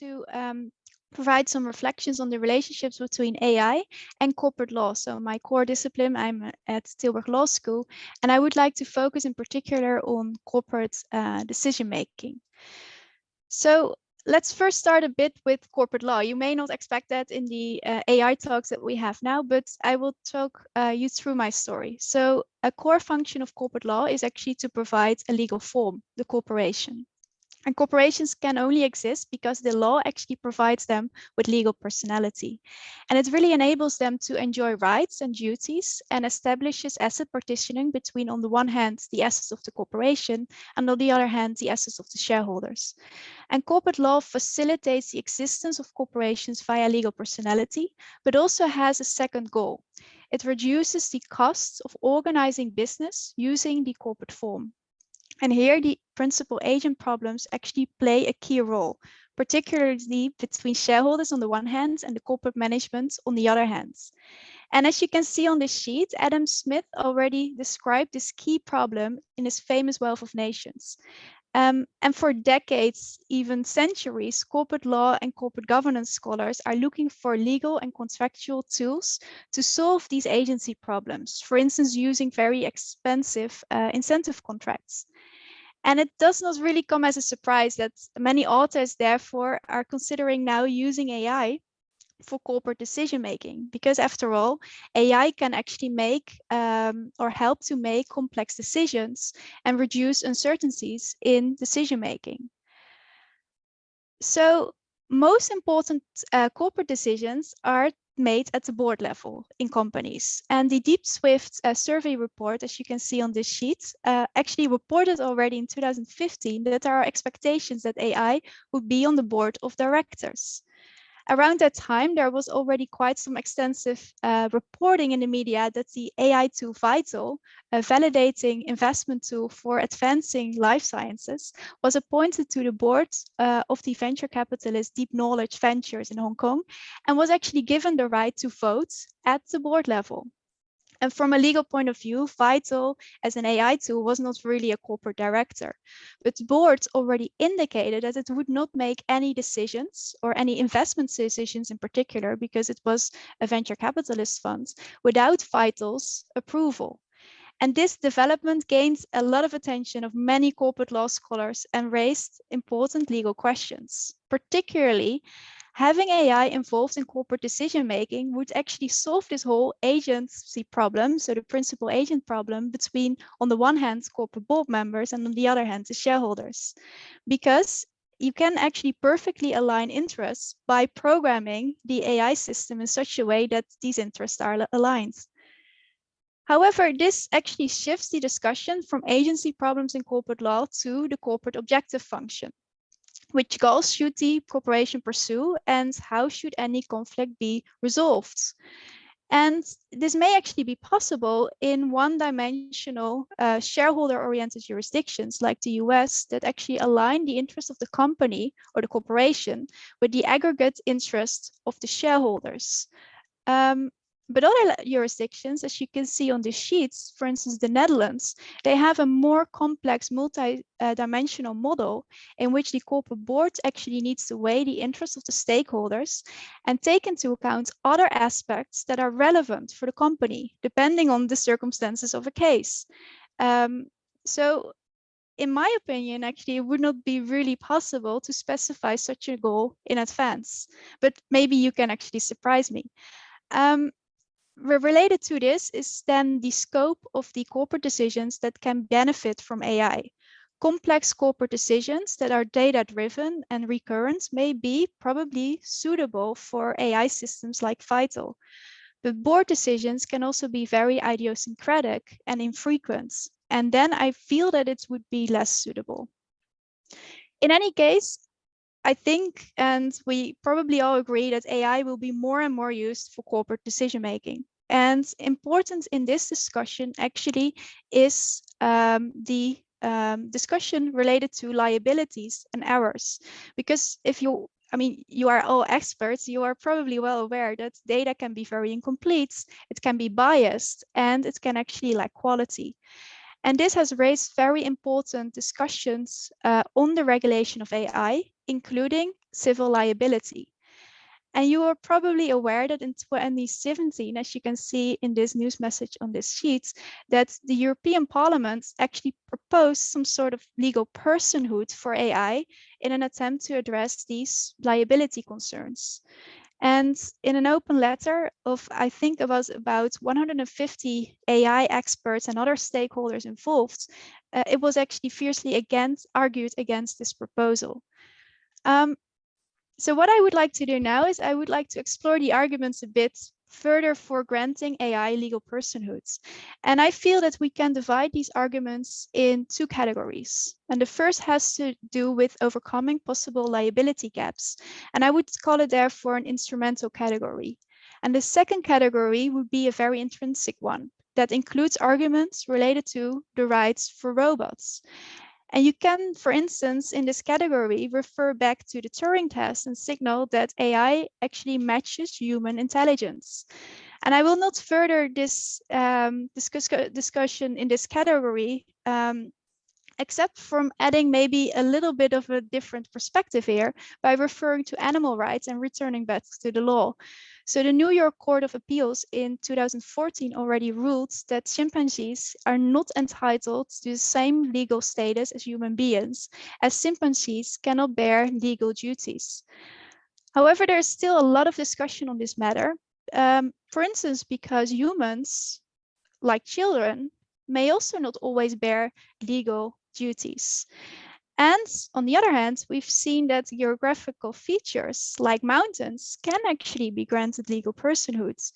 to um, provide some reflections on the relationships between AI and corporate law. So my core discipline, I'm at Tilburg Law School, and I would like to focus in particular on corporate uh, decision making. So let's first start a bit with corporate law. You may not expect that in the uh, AI talks that we have now, but I will talk uh, you through my story. So a core function of corporate law is actually to provide a legal form, the corporation. And corporations can only exist because the law actually provides them with legal personality. And it really enables them to enjoy rights and duties and establishes asset partitioning between, on the one hand, the assets of the corporation, and on the other hand, the assets of the shareholders. And corporate law facilitates the existence of corporations via legal personality, but also has a second goal. It reduces the costs of organizing business using the corporate form. And here the principal agent problems actually play a key role, particularly between shareholders on the one hand and the corporate management on the other hand. And as you can see on this sheet, Adam Smith already described this key problem in his famous Wealth of Nations. Um, and for decades, even centuries, corporate law and corporate governance scholars are looking for legal and contractual tools to solve these agency problems, for instance, using very expensive uh, incentive contracts. And it does not really come as a surprise that many authors, therefore, are considering now using AI for corporate decision making because after all ai can actually make um, or help to make complex decisions and reduce uncertainties in decision making so most important uh, corporate decisions are made at the board level in companies. And the Deep Shift uh, survey report, as you can see on this sheet, uh, actually reported already in 2015 that there are expectations that AI would be on the board of directors around that time, there was already quite some extensive uh, reporting in the media that the AI tool Vital, a validating investment tool for advancing life sciences, was appointed to the board uh, of the venture capitalist Deep Knowledge Ventures in Hong Kong and was actually given the right to vote at the board level. And from a legal point of view, Vital as an AI tool was not really a corporate director, but boards already indicated that it would not make any decisions or any investment decisions in particular, because it was a venture capitalist fund, without Vital's approval. And this development gained a lot of attention of many corporate law scholars and raised important legal questions, particularly having AI involved in corporate decision making would actually solve this whole agency problem, so the principal agent problem between, on the one hand, corporate board members and on the other hand, the shareholders. Because you can actually perfectly align interests by programming the AI system in such a way that these interests are aligned. However, this actually shifts the discussion from agency problems in corporate law to the corporate objective function which goals should the corporation pursue and how should any conflict be resolved? And this may actually be possible in one-dimensional uh, shareholder-oriented jurisdictions like the US that actually align the interests of the company or the corporation with the aggregate interest of the shareholders. Um, but other jurisdictions, as you can see on the sheets, for instance, the Netherlands, they have a more complex multi-dimensional model in which the corporate board actually needs to weigh the interests of the stakeholders and take into account other aspects that are relevant for the company, depending on the circumstances of a case. Um, so in my opinion, actually, it would not be really possible to specify such a goal in advance, but maybe you can actually surprise me. Um, related to this is then the scope of the corporate decisions that can benefit from AI. Complex corporate decisions that are data-driven and recurrent may be probably suitable for AI systems like Vital. But board decisions can also be very idiosyncratic and infrequent. And then I feel that it would be less suitable. In any case, I think, and we probably all agree that AI will be more and more used for corporate decision making. And important in this discussion actually is um, the um, discussion related to liabilities and errors. Because if you, I mean, you are all experts, you are probably well aware that data can be very incomplete, it can be biased, and it can actually lack quality. And this has raised very important discussions uh, on the regulation of AI, including civil liability. And you are probably aware that in 2017, as you can see in this news message on this sheet, that the European Parliament actually proposed some sort of legal personhood for AI in an attempt to address these liability concerns. And in an open letter of, I think it was about 150 AI experts and other stakeholders involved, uh, it was actually fiercely against, argued against this proposal. Um, so what I would like to do now is I would like to explore the arguments a bit further for granting AI legal personhoods. And I feel that we can divide these arguments in two categories. And the first has to do with overcoming possible liability gaps. And I would call it therefore an instrumental category. And the second category would be a very intrinsic one that includes arguments related to the rights for robots. And you can, for instance, in this category, refer back to the Turing test and signal that AI actually matches human intelligence. And I will not further this um, discuss discussion in this category, um, except from adding maybe a little bit of a different perspective here by referring to animal rights and returning back to the law. So the New York Court of Appeals in 2014 already ruled that chimpanzees are not entitled to the same legal status as human beings, as chimpanzees cannot bear legal duties. However, there is still a lot of discussion on this matter. Um, for instance, because humans, like children, may also not always bear legal duties. And on the other hand, we've seen that geographical features like mountains can actually be granted legal personhoods.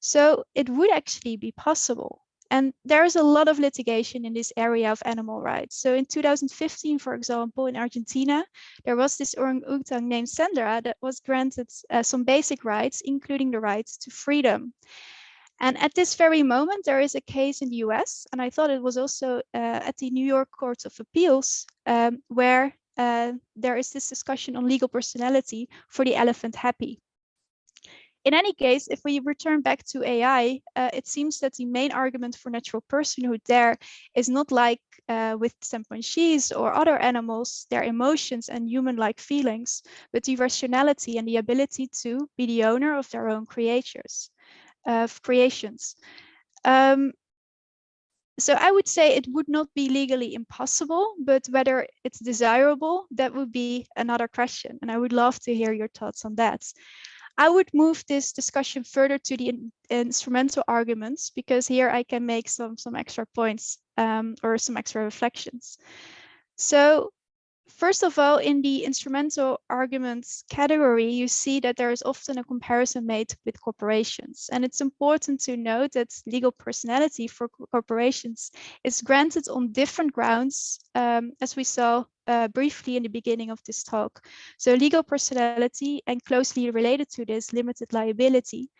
So it would actually be possible. And there is a lot of litigation in this area of animal rights. So in 2015, for example, in Argentina, there was this orangutan named Sandra that was granted uh, some basic rights, including the right to freedom. And at this very moment, there is a case in the US, and I thought it was also uh, at the New York Court of Appeals, um, where uh, there is this discussion on legal personality for the elephant happy. In any case, if we return back to AI, uh, it seems that the main argument for natural personhood there is not like uh, with chimpanzees or other animals, their emotions and human-like feelings, but the rationality and the ability to be the owner of their own creatures of creations. Um, so I would say it would not be legally impossible, but whether it's desirable, that would be another question. And I would love to hear your thoughts on that. I would move this discussion further to the in instrumental arguments, because here I can make some, some extra points um, or some extra reflections. So First of all, in the instrumental arguments category, you see that there is often a comparison made with corporations. And it's important to note that legal personality for corporations is granted on different grounds, um, as we saw uh, briefly in the beginning of this talk. So legal personality and closely related to this limited liability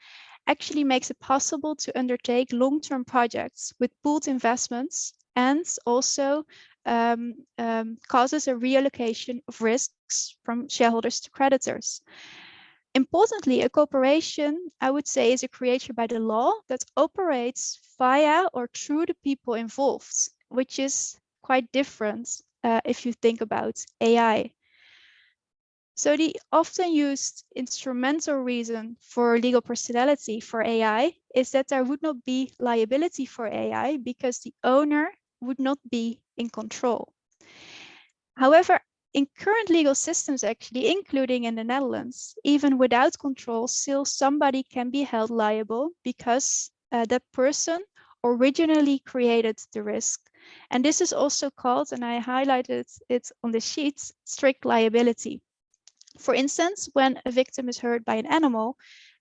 actually makes it possible to undertake long-term projects with pooled investments and also um, um, causes a reallocation of risks from shareholders to creditors. Importantly, a corporation, I would say, is a creature by the law that operates via or through the people involved, which is quite different uh, if you think about AI. So the often used instrumental reason for legal personality for AI is that there would not be liability for AI because the owner would not be in control. However, in current legal systems, actually, including in the Netherlands, even without control, still somebody can be held liable because uh, that person originally created the risk. And this is also called, and I highlighted it on the sheets, strict liability. For instance, when a victim is hurt by an animal,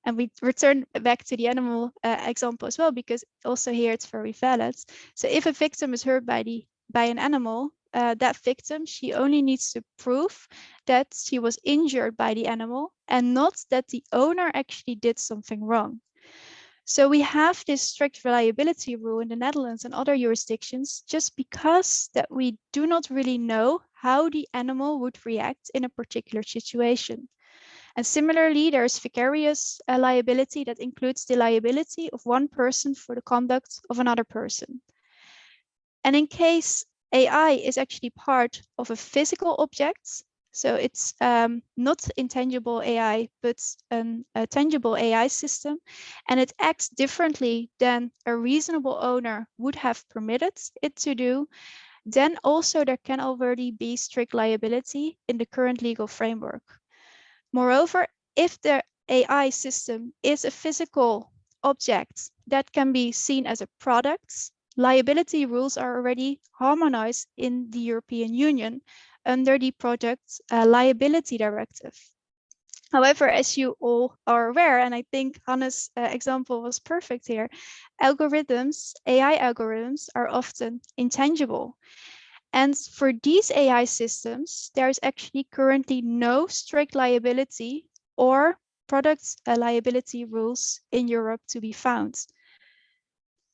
and we return back to the animal uh, example as well, because also here it's very valid. So if a victim is hurt by the by an animal, uh, that victim, she only needs to prove that she was injured by the animal and not that the owner actually did something wrong. So we have this strict reliability rule in the Netherlands and other jurisdictions just because that we do not really know how the animal would react in a particular situation. And similarly, there's vicarious uh, liability that includes the liability of one person for the conduct of another person. And in case AI is actually part of a physical object, So it's um, not intangible AI, but a tangible AI system, and it acts differently than a reasonable owner would have permitted it to do. Then also there can already be strict liability in the current legal framework. Moreover, if the AI system is a physical object that can be seen as a product, liability rules are already harmonized in the European Union under the Product uh, Liability Directive. However, as you all are aware, and I think Hannes' uh, example was perfect here, algorithms, AI algorithms are often intangible. And for these AI systems, there is actually currently no strict liability or product uh, liability rules in Europe to be found.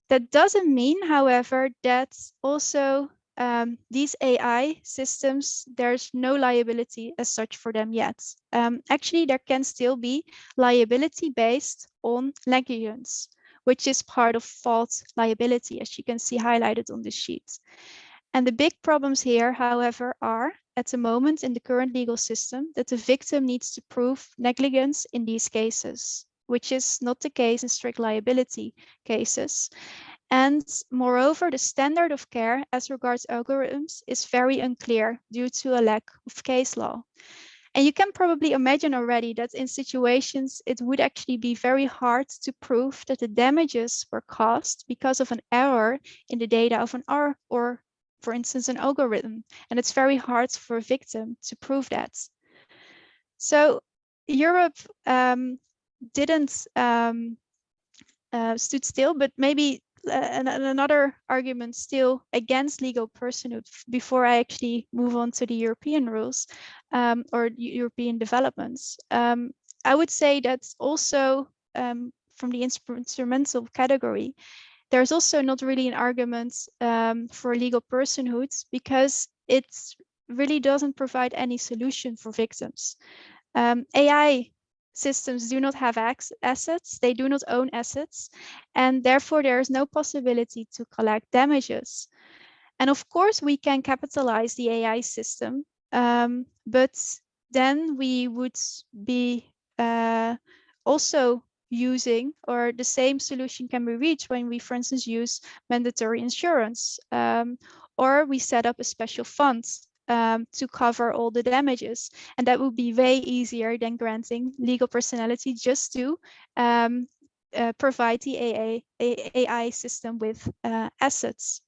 That doesn't mean, however, that also um, these AI systems, there's no liability as such for them yet. Um, actually, there can still be liability based on negligence, which is part of fault liability, as you can see highlighted on the sheet. And the big problems here, however, are at the moment in the current legal system that the victim needs to prove negligence in these cases, which is not the case in strict liability cases. And moreover, the standard of care as regards algorithms is very unclear due to a lack of case law. And you can probably imagine already that in situations, it would actually be very hard to prove that the damages were caused because of an error in the data of an R or, for instance, an algorithm. And it's very hard for a victim to prove that. So Europe um, didn't um, uh, stood still, but maybe and another argument still against legal personhood before I actually move on to the European rules um, or European developments. Um, I would say that also um, from the instrumental category, there's also not really an argument um, for legal personhood because it really doesn't provide any solution for victims. Um, AI systems do not have assets, they do not own assets, and therefore there is no possibility to collect damages. And of course, we can capitalize the AI system, um, but then we would be uh, also using or the same solution can be reached when we, for instance, use mandatory insurance um, or we set up a special fund um, to cover all the damages. And that would be way easier than granting legal personality just to um, uh, provide the AA, AI system with uh, assets.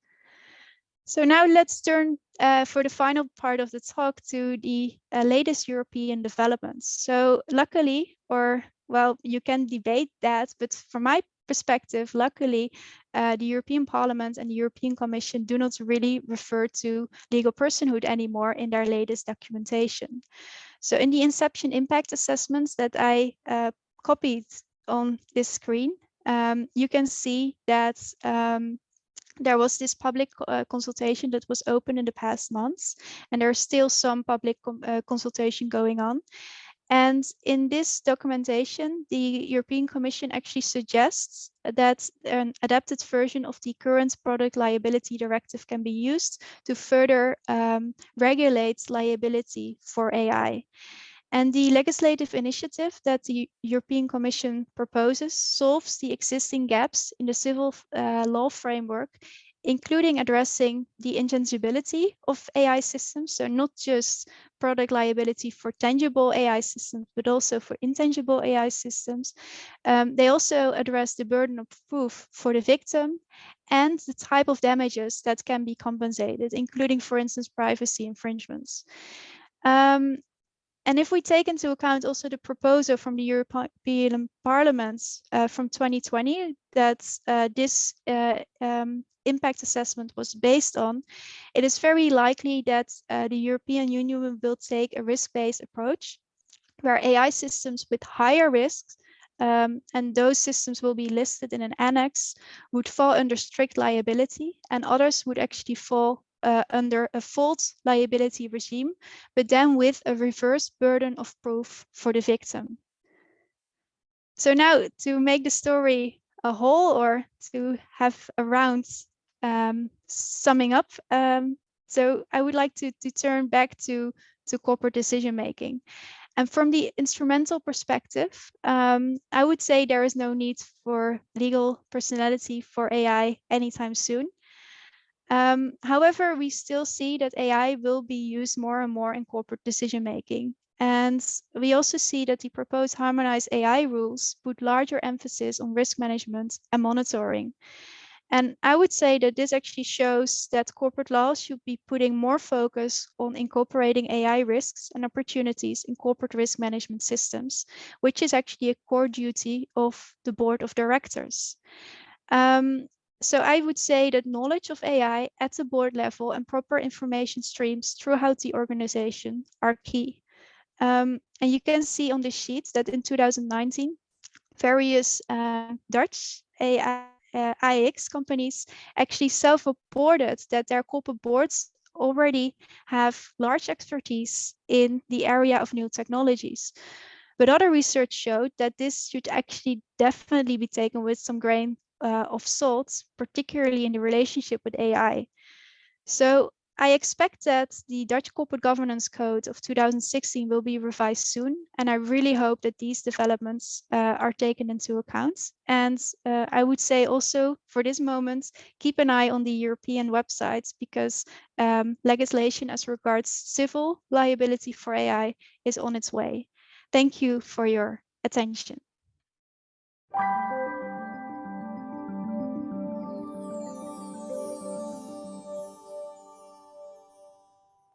So now let's turn uh, for the final part of the talk to the uh, latest European developments. So luckily, or well, you can debate that, but from my perspective, luckily, uh, the European Parliament and the European Commission do not really refer to legal personhood anymore in their latest documentation. So in the inception impact assessments that I uh, copied on this screen, um, you can see that um, there was this public uh, consultation that was open in the past months, and there's still some public uh, consultation going on. And in this documentation, the European Commission actually suggests that an adapted version of the current product liability directive can be used to further um, regulate liability for AI. And the legislative initiative that the European Commission proposes solves the existing gaps in the civil uh, law framework including addressing the intangibility of AI systems. So not just product liability for tangible AI systems, but also for intangible AI systems. Um, they also address the burden of proof for the victim and the type of damages that can be compensated, including, for instance, privacy infringements. Um, and if we take into account also the proposal from the European Parliament uh, from 2020 that uh, this uh, um, impact assessment was based on, it is very likely that uh, the European Union will take a risk-based approach where AI systems with higher risks um, and those systems will be listed in an annex would fall under strict liability and others would actually fall uh, under a fault liability regime, but then with a reverse burden of proof for the victim. So now to make the story a whole or to have a round um, summing up. Um, so I would like to, to turn back to to corporate decision making. And from the instrumental perspective, um, I would say there is no need for legal personality for AI anytime soon. Um, however, we still see that AI will be used more and more in corporate decision making. And we also see that the proposed harmonized AI rules put larger emphasis on risk management and monitoring. And I would say that this actually shows that corporate law should be putting more focus on incorporating AI risks and opportunities in corporate risk management systems, which is actually a core duty of the board of directors. Um, so I would say that knowledge of AI at the board level and proper information streams throughout the organization are key. Um, and you can see on the sheet that in 2019, various uh, Dutch AI uh, AEX companies actually self-reported that their corporate boards already have large expertise in the area of new technologies. But other research showed that this should actually definitely be taken with some grain uh, of salt, particularly in the relationship with AI. So I expect that the Dutch Corporate Governance Code of 2016 will be revised soon, and I really hope that these developments uh, are taken into account. And uh, I would say also for this moment, keep an eye on the European websites because um, legislation as regards civil liability for AI is on its way. Thank you for your attention.